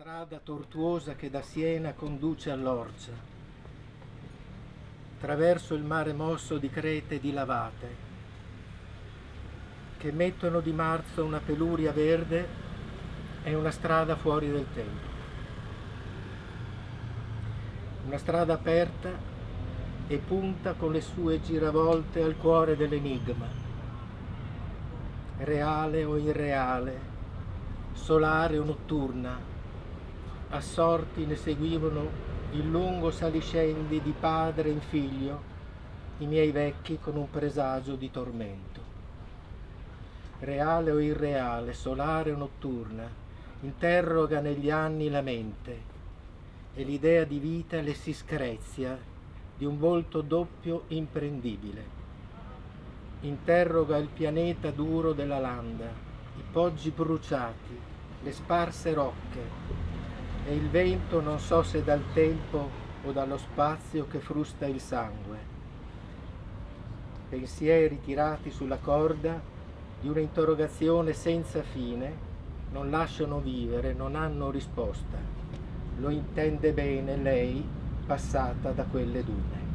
strada tortuosa che da Siena conduce all'Orcia, attraverso il mare mosso di crete e di lavate, che mettono di marzo una peluria verde e una strada fuori del tempo. Una strada aperta e punta con le sue giravolte al cuore dell'enigma, reale o irreale, solare o notturna, assorti ne seguivano il lungo saliscendi di padre in figlio, i miei vecchi con un presagio di tormento. Reale o irreale, solare o notturna, interroga negli anni la mente e l'idea di vita le si screzia di un volto doppio imprendibile. Interroga il pianeta duro della landa, i poggi bruciati, le sparse rocche, e il vento non so se dal tempo o dallo spazio che frusta il sangue. Pensieri tirati sulla corda di un'interrogazione senza fine non lasciano vivere, non hanno risposta. Lo intende bene lei passata da quelle dune.